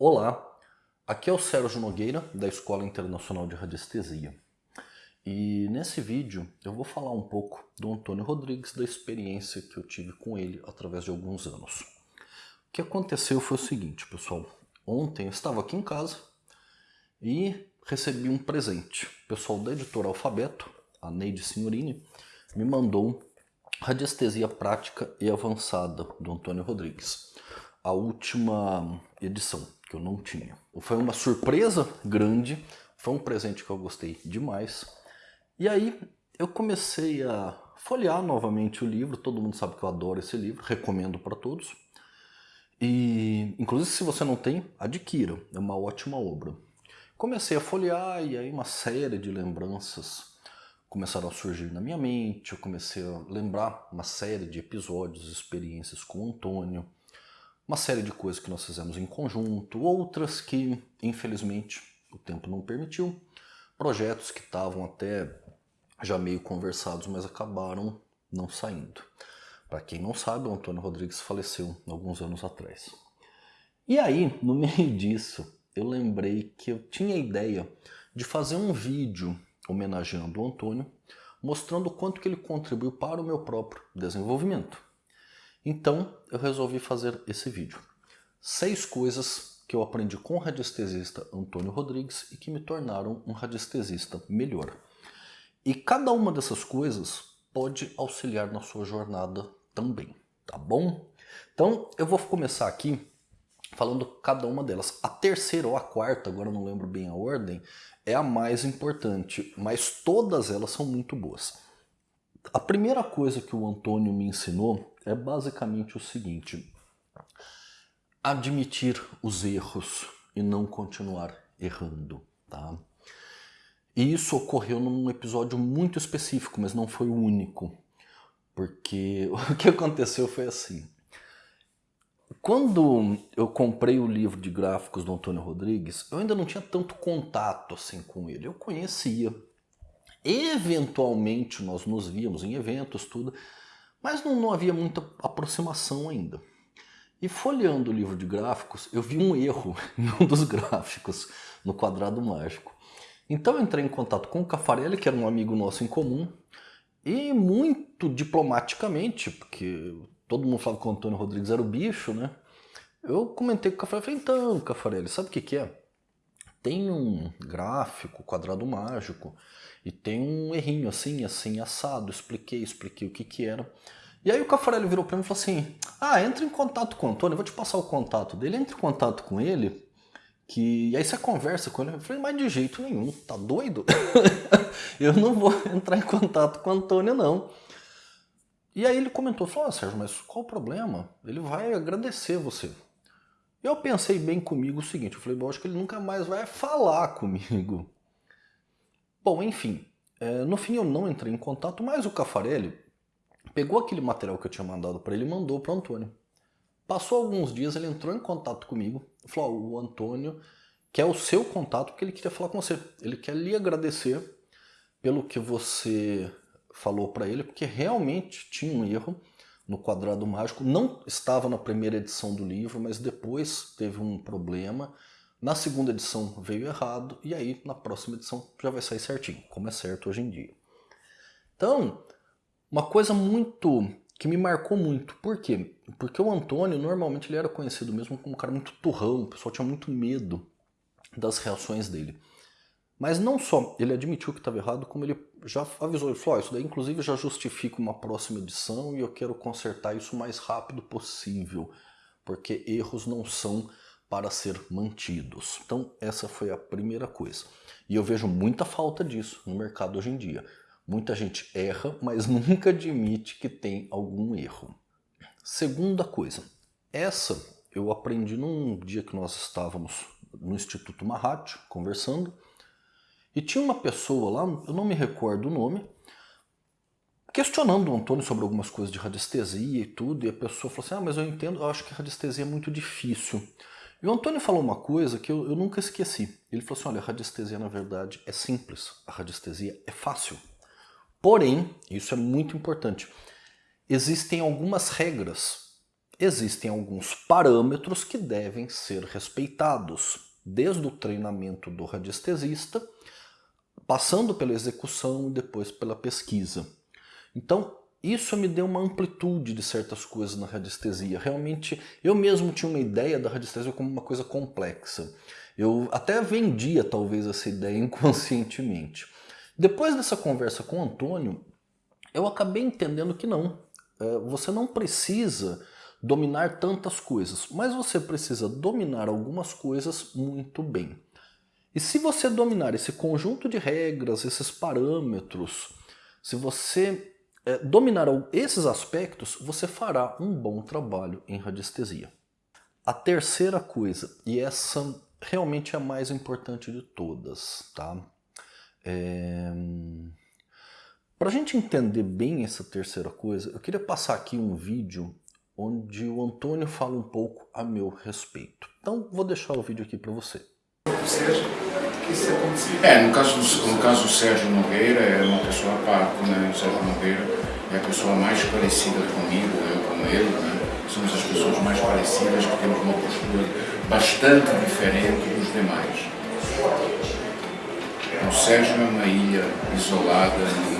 Olá, aqui é o Sérgio Nogueira, da Escola Internacional de Radiestesia. E nesse vídeo eu vou falar um pouco do Antônio Rodrigues, da experiência que eu tive com ele através de alguns anos. O que aconteceu foi o seguinte, pessoal. Ontem eu estava aqui em casa e recebi um presente. O pessoal da editora Alfabeto, a Neide Signorini, me mandou Radiestesia Prática e Avançada, do Antônio Rodrigues. A última edição que eu não tinha. Foi uma surpresa grande, foi um presente que eu gostei demais. E aí eu comecei a folhear novamente o livro, todo mundo sabe que eu adoro esse livro, recomendo para todos. E inclusive se você não tem, adquira, é uma ótima obra. Comecei a folhear e aí uma série de lembranças começaram a surgir na minha mente, eu comecei a lembrar uma série de episódios, experiências com o Antônio, uma série de coisas que nós fizemos em conjunto, outras que, infelizmente, o tempo não permitiu, projetos que estavam até já meio conversados, mas acabaram não saindo. Para quem não sabe, o Antônio Rodrigues faleceu alguns anos atrás. E aí, no meio disso, eu lembrei que eu tinha a ideia de fazer um vídeo homenageando o Antônio, mostrando o quanto que ele contribuiu para o meu próprio desenvolvimento. Então eu resolvi fazer esse vídeo. Seis coisas que eu aprendi com o radiestesista Antônio Rodrigues e que me tornaram um radiestesista melhor. E cada uma dessas coisas pode auxiliar na sua jornada também, tá bom? Então eu vou começar aqui falando cada uma delas. A terceira ou a quarta, agora não lembro bem a ordem, é a mais importante, mas todas elas são muito boas. A primeira coisa que o Antônio me ensinou é basicamente o seguinte: admitir os erros e não continuar errando, tá? E isso ocorreu num episódio muito específico, mas não foi o único. Porque o que aconteceu foi assim. Quando eu comprei o livro de gráficos do Antônio Rodrigues, eu ainda não tinha tanto contato assim com ele. Eu conhecia. Eventualmente nós nos víamos em eventos, tudo, mas não, não havia muita aproximação ainda. E folheando o livro de gráficos, eu vi um erro em um dos gráficos, no quadrado mágico. Então eu entrei em contato com o Cafarelli, que era um amigo nosso em comum, e muito diplomaticamente, porque todo mundo falava que o Antônio Rodrigues era o bicho, né? Eu comentei com o Cafarelli, falei, então, Cafarelli, sabe o que, que é? Tem um gráfico, quadrado mágico, e tem um errinho assim, assim, assado. Expliquei, expliquei o que que era. E aí o Cafarelli virou para mim e falou assim, ah, entre em contato com o Antônio, eu vou te passar o contato dele, entre em contato com ele, que e aí você conversa com ele. Eu falei, mas de jeito nenhum, tá doido? eu não vou entrar em contato com o Antônio, não. E aí ele comentou, falou, ah, Sérgio, mas qual o problema? Ele vai agradecer você. Eu pensei bem comigo o seguinte, eu falei, bom, acho que ele nunca mais vai falar comigo. Bom, enfim, é, no fim eu não entrei em contato, mas o Cafarelli pegou aquele material que eu tinha mandado para ele e mandou para o Antônio. Passou alguns dias, ele entrou em contato comigo, falou, o Antônio quer o seu contato porque ele queria falar com você. Ele quer lhe agradecer pelo que você falou para ele, porque realmente tinha um erro no quadrado mágico. Não estava na primeira edição do livro, mas depois teve um problema na segunda edição veio errado e aí na próxima edição já vai sair certinho, como é certo hoje em dia. Então, uma coisa muito que me marcou muito. Por quê? Porque o Antônio normalmente ele era conhecido mesmo como um cara muito turrão, o pessoal tinha muito medo das reações dele. Mas não só ele admitiu que estava errado, como ele já avisou, ele falou, oh, isso daí inclusive já justifica uma próxima edição e eu quero consertar isso o mais rápido possível, porque erros não são para ser mantidos. Então essa foi a primeira coisa. E eu vejo muita falta disso no mercado hoje em dia. Muita gente erra, mas nunca admite que tem algum erro. Segunda coisa, essa eu aprendi num dia que nós estávamos no Instituto Mahat conversando e tinha uma pessoa lá, eu não me recordo o nome, questionando o Antônio sobre algumas coisas de radiestesia e tudo, e a pessoa falou assim, ah, mas eu entendo, eu acho que radiestesia é muito difícil. E o Antônio falou uma coisa que eu, eu nunca esqueci. Ele falou assim, olha, a radiestesia na verdade é simples, a radiestesia é fácil. Porém, isso é muito importante, existem algumas regras existem alguns parâmetros que devem ser respeitados, desde o treinamento do radiestesista, passando pela execução e depois pela pesquisa. Então, isso me deu uma amplitude de certas coisas na radiestesia. Realmente, eu mesmo tinha uma ideia da radiestesia como uma coisa complexa. Eu até vendia, talvez, essa ideia inconscientemente. Depois dessa conversa com o Antônio, eu acabei entendendo que não. É, você não precisa dominar tantas coisas, mas você precisa dominar algumas coisas muito bem. E se você dominar esse conjunto de regras, esses parâmetros, se você é, dominar esses aspectos, você fará um bom trabalho em radiestesia. A terceira coisa, e essa realmente é a mais importante de todas, tá? É... Para a gente entender bem essa terceira coisa, eu queria passar aqui um vídeo onde o Antônio fala um pouco a meu respeito. Então vou deixar o vídeo aqui para você. Que isso aconteceu? É, no caso, no caso do Sérgio Nogueira, é uma pessoa à parte, né? O Sérgio Nogueira é a pessoa mais parecida comigo, eu com ele, né? Somos as pessoas mais parecidas, que temos uma postura bastante diferente dos demais. O Sérgio é uma ilha isolada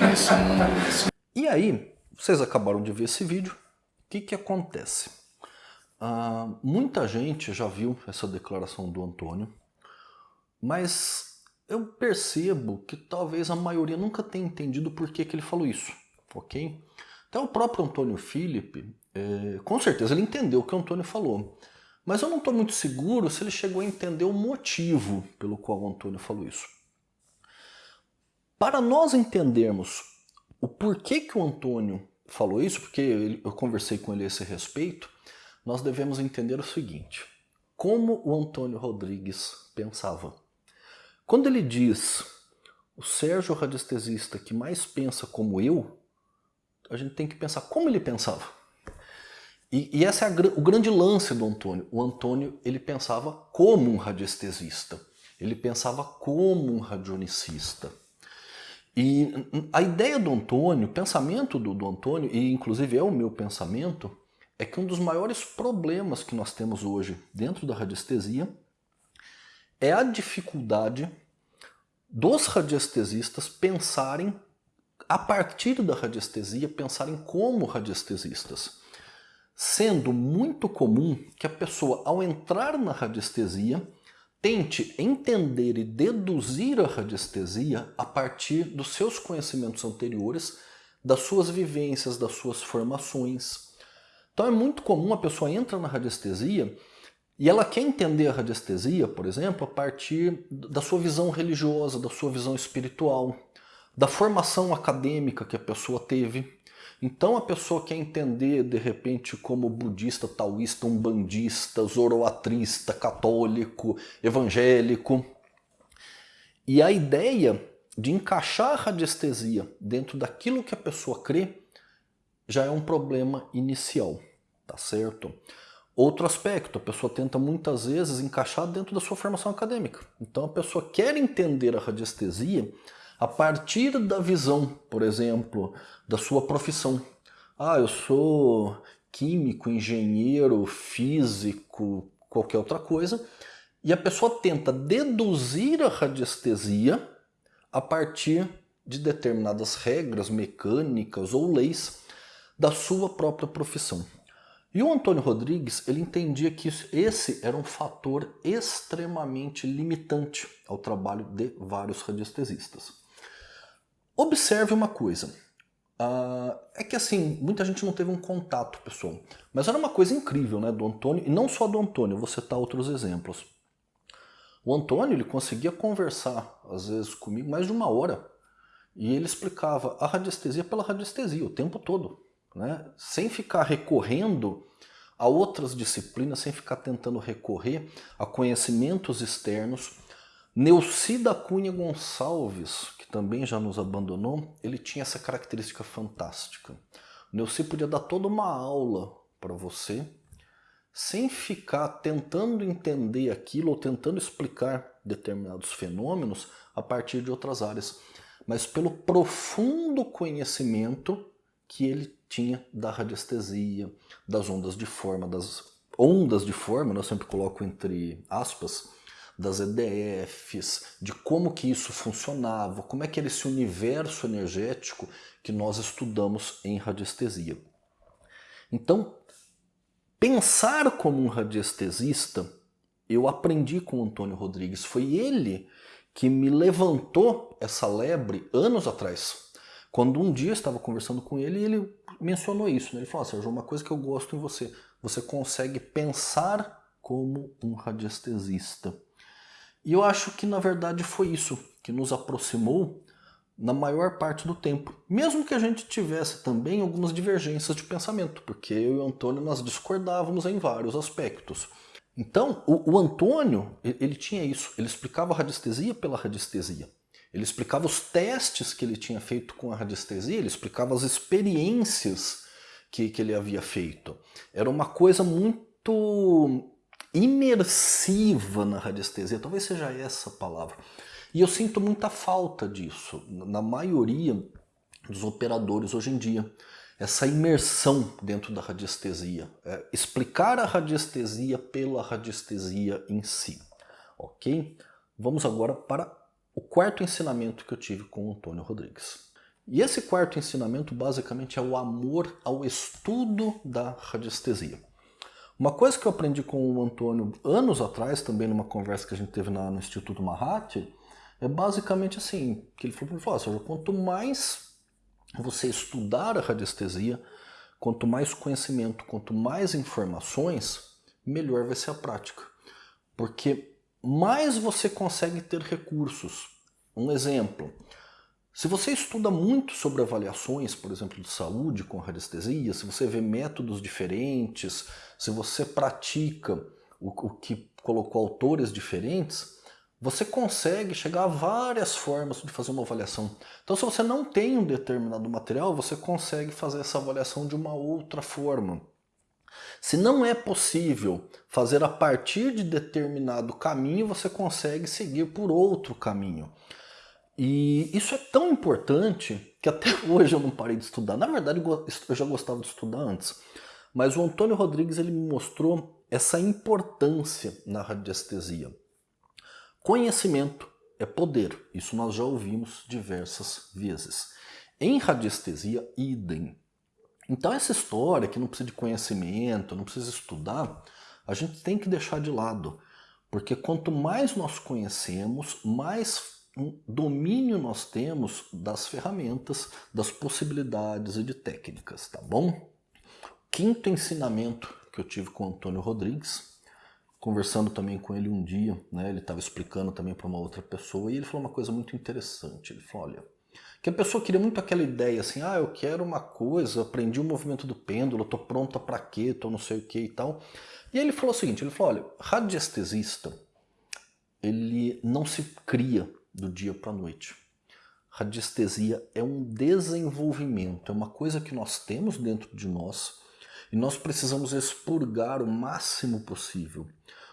nesse mundo. Nesse... E aí, vocês acabaram de ver esse vídeo, o que, que acontece? Uh, muita gente já viu essa declaração do Antônio, mas eu percebo que talvez a maioria nunca tenha entendido por que, que ele falou isso, ok? Então o próprio Antônio Felipe, é, com certeza ele entendeu o que o Antônio falou, mas eu não estou muito seguro se ele chegou a entender o motivo pelo qual o Antônio falou isso. Para nós entendermos o porquê que o Antônio falou isso, porque eu conversei com ele a esse respeito, nós devemos entender o seguinte, como o Antônio Rodrigues pensava. Quando ele diz o Sérgio radiestesista que mais pensa como eu, a gente tem que pensar como ele pensava. E, e esse é a, o grande lance do Antônio. O Antônio ele pensava como um radiestesista. Ele pensava como um radionicista. E a ideia do Antônio, o pensamento do, do Antônio, e inclusive é o meu pensamento, é que um dos maiores problemas que nós temos hoje dentro da radiestesia é a dificuldade dos radiestesistas pensarem, a partir da radiestesia, pensarem como radiestesistas. Sendo muito comum que a pessoa, ao entrar na radiestesia, tente entender e deduzir a radiestesia a partir dos seus conhecimentos anteriores, das suas vivências, das suas formações. Então é muito comum a pessoa entra na radiestesia e ela quer entender a radiestesia, por exemplo, a partir da sua visão religiosa, da sua visão espiritual, da formação acadêmica que a pessoa teve. Então a pessoa quer entender, de repente, como budista, taoísta, umbandista, zoroatrista, católico, evangélico. E a ideia de encaixar a radiestesia dentro daquilo que a pessoa crê já é um problema inicial, tá certo? Outro aspecto, a pessoa tenta muitas vezes encaixar dentro da sua formação acadêmica. Então a pessoa quer entender a radiestesia a partir da visão, por exemplo, da sua profissão. Ah, eu sou químico, engenheiro, físico, qualquer outra coisa, e a pessoa tenta deduzir a radiestesia a partir de determinadas regras mecânicas ou leis da sua própria profissão. E o Antônio Rodrigues, ele entendia que esse era um fator extremamente limitante ao trabalho de vários radiestesistas. Observe uma coisa, uh, é que assim, muita gente não teve um contato, pessoal, mas era uma coisa incrível né, do Antônio, e não só do Antônio, vou citar outros exemplos. O Antônio ele conseguia conversar, às vezes, comigo mais de uma hora, e ele explicava a radiestesia pela radiestesia o tempo todo né? sem ficar recorrendo a outras disciplinas, sem ficar tentando recorrer a conhecimentos externos. Neucida Cunha Gonçalves, que também já nos abandonou, ele tinha essa característica fantástica. O Neuci podia dar toda uma aula para você, sem ficar tentando entender aquilo ou tentando explicar determinados fenômenos a partir de outras áreas, mas pelo profundo conhecimento que ele tinha da radiestesia, das ondas de forma, das ondas de forma, né, eu sempre coloco entre aspas, das EDFs, de como que isso funcionava, como é que era esse universo energético que nós estudamos em radiestesia. Então, pensar como um radiestesista, eu aprendi com o Antônio Rodrigues. Foi ele que me levantou essa lebre anos atrás. Quando um dia eu estava conversando com ele, ele mencionou isso. Né? Ele falou, Sérgio, uma coisa que eu gosto em você, você consegue pensar como um radiestesista. E eu acho que na verdade foi isso que nos aproximou na maior parte do tempo. Mesmo que a gente tivesse também algumas divergências de pensamento, porque eu e o Antônio nós discordávamos em vários aspectos. Então, o, o Antônio, ele tinha isso, ele explicava a radiestesia pela radiestesia. Ele explicava os testes que ele tinha feito com a radiestesia, ele explicava as experiências que, que ele havia feito. Era uma coisa muito imersiva na radiestesia, talvez seja essa a palavra. E eu sinto muita falta disso na maioria dos operadores hoje em dia. Essa imersão dentro da radiestesia. É, explicar a radiestesia pela radiestesia em si. Ok? Vamos agora para o quarto ensinamento que eu tive com o Antônio Rodrigues. E esse quarto ensinamento basicamente é o amor ao estudo da radiestesia. Uma coisa que eu aprendi com o Antônio anos atrás, também numa conversa que a gente teve na, no Instituto Mahat, é basicamente assim, que ele falou para mim, quanto mais você estudar a radiestesia, quanto mais conhecimento, quanto mais informações, melhor vai ser a prática. Porque mais você consegue ter recursos. Um exemplo, se você estuda muito sobre avaliações, por exemplo, de saúde com radiestesia, se você vê métodos diferentes, se você pratica o, o que colocou autores diferentes, você consegue chegar a várias formas de fazer uma avaliação. Então se você não tem um determinado material, você consegue fazer essa avaliação de uma outra forma. Se não é possível fazer a partir de determinado caminho, você consegue seguir por outro caminho. E isso é tão importante que até hoje eu não parei de estudar. Na verdade, eu já gostava de estudar antes. Mas o Antônio Rodrigues ele me mostrou essa importância na radiestesia. Conhecimento é poder, isso nós já ouvimos diversas vezes. Em radiestesia, idem. Então essa história que não precisa de conhecimento, não precisa estudar, a gente tem que deixar de lado. Porque quanto mais nós conhecemos, mais domínio nós temos das ferramentas, das possibilidades e de técnicas, tá bom? Quinto ensinamento que eu tive com o Antônio Rodrigues conversando também com ele um dia, né, ele estava explicando também para uma outra pessoa, e ele falou uma coisa muito interessante. Ele falou, olha, que a pessoa queria muito aquela ideia assim, ah, eu quero uma coisa, aprendi o movimento do pêndulo, estou pronta para quê, estou não sei o que e tal. E aí ele falou o seguinte, ele falou, olha, radiestesista, ele não se cria do dia para a noite. Radiestesia é um desenvolvimento, é uma coisa que nós temos dentro de nós, e nós precisamos expurgar o máximo possível.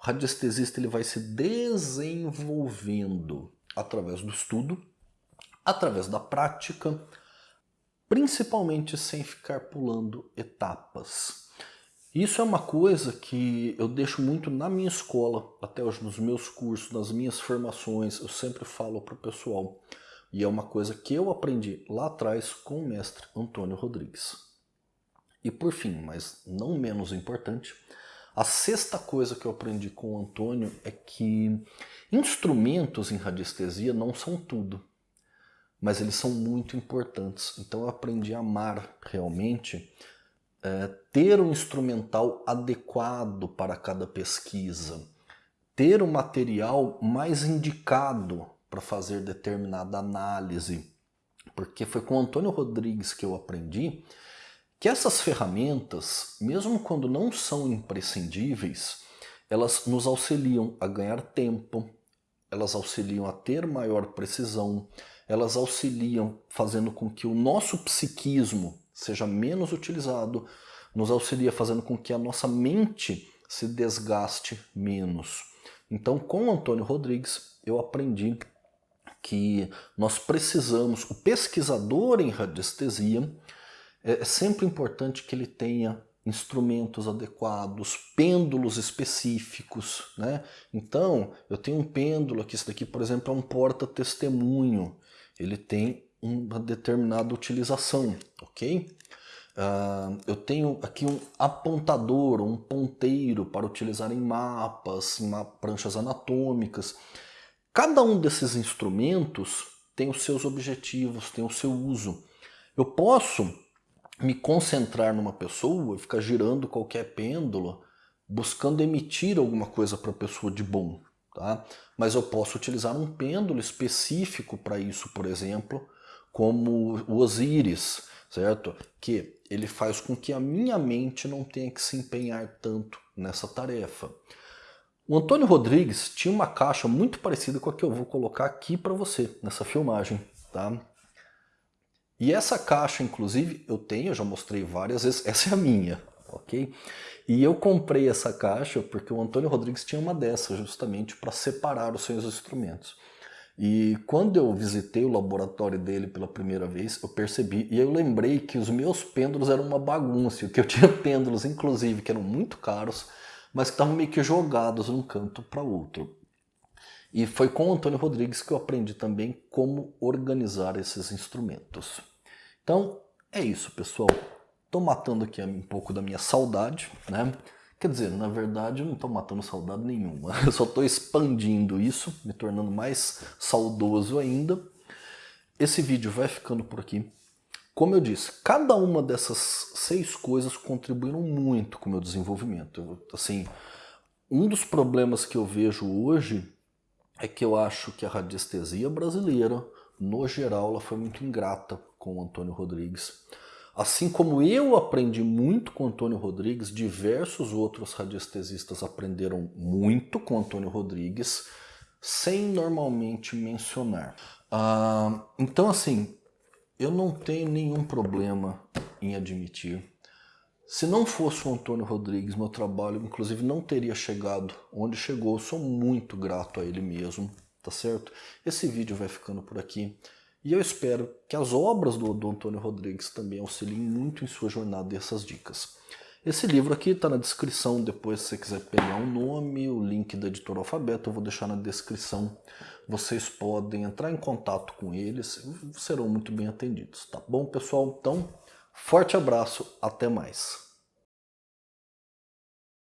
O radiestesista ele vai se desenvolvendo através do estudo, através da prática, principalmente sem ficar pulando etapas. Isso é uma coisa que eu deixo muito na minha escola, até hoje nos meus cursos, nas minhas formações, eu sempre falo para o pessoal. E é uma coisa que eu aprendi lá atrás com o mestre Antônio Rodrigues. E por fim, mas não menos importante, a sexta coisa que eu aprendi com o Antônio é que instrumentos em radiestesia não são tudo, mas eles são muito importantes. Então eu aprendi a amar realmente é, ter um instrumental adequado para cada pesquisa, ter o um material mais indicado para fazer determinada análise, porque foi com o Antônio Rodrigues que eu aprendi que essas ferramentas, mesmo quando não são imprescindíveis, elas nos auxiliam a ganhar tempo, elas auxiliam a ter maior precisão, elas auxiliam fazendo com que o nosso psiquismo seja menos utilizado, nos auxilia fazendo com que a nossa mente se desgaste menos. Então, com o Antônio Rodrigues, eu aprendi que nós precisamos, o pesquisador em radiestesia, é, é sempre importante que ele tenha instrumentos adequados, pêndulos específicos, né? Então, eu tenho um pêndulo aqui, esse daqui, por exemplo, é um porta-testemunho. Ele tem uma determinada utilização, ok? Uh, eu tenho aqui um apontador, um ponteiro para utilizar em mapas, em pranchas anatômicas. Cada um desses instrumentos tem os seus objetivos, tem o seu uso. Eu posso me concentrar numa pessoa e ficar girando qualquer pêndulo, buscando emitir alguma coisa para a pessoa de bom. Tá? Mas eu posso utilizar um pêndulo específico para isso, por exemplo, como o Osíris, certo? Que ele faz com que a minha mente não tenha que se empenhar tanto nessa tarefa. O Antônio Rodrigues tinha uma caixa muito parecida com a que eu vou colocar aqui para você, nessa filmagem. Tá? E essa caixa, inclusive, eu tenho, eu já mostrei várias vezes, essa é a minha, ok? E eu comprei essa caixa porque o Antônio Rodrigues tinha uma dessas, justamente para separar os seus instrumentos. E quando eu visitei o laboratório dele pela primeira vez, eu percebi, e eu lembrei que os meus pêndulos eram uma bagunça, que eu tinha pêndulos, inclusive, que eram muito caros, mas que estavam meio que jogados de um canto para outro. E foi com o Antônio Rodrigues que eu aprendi também como organizar esses instrumentos. Então, é isso, pessoal. Estou matando aqui um pouco da minha saudade, né? Quer dizer, na verdade eu não estou matando saudade nenhuma, eu só estou expandindo isso, me tornando mais saudoso ainda. Esse vídeo vai ficando por aqui. Como eu disse, cada uma dessas seis coisas contribuíram muito com o meu desenvolvimento. Assim, um dos problemas que eu vejo hoje é que eu acho que a radiestesia brasileira, no geral, ela foi muito ingrata com o Antônio Rodrigues. Assim como eu aprendi muito com Antônio Rodrigues, diversos outros radiestesistas aprenderam muito com Antônio Rodrigues, sem normalmente mencionar. Ah, então, assim, eu não tenho nenhum problema em admitir. Se não fosse o Antônio Rodrigues, meu trabalho, inclusive, não teria chegado onde chegou. Eu sou muito grato a ele mesmo, tá certo? Esse vídeo vai ficando por aqui. E eu espero que as obras do, do Antônio Rodrigues também auxiliem muito em sua jornada dessas dicas. Esse livro aqui está na descrição, depois se você quiser pegar o nome, o link da editora Alfabeto, eu vou deixar na descrição. Vocês podem entrar em contato com eles, serão muito bem atendidos, tá bom pessoal? Então, forte abraço, até mais!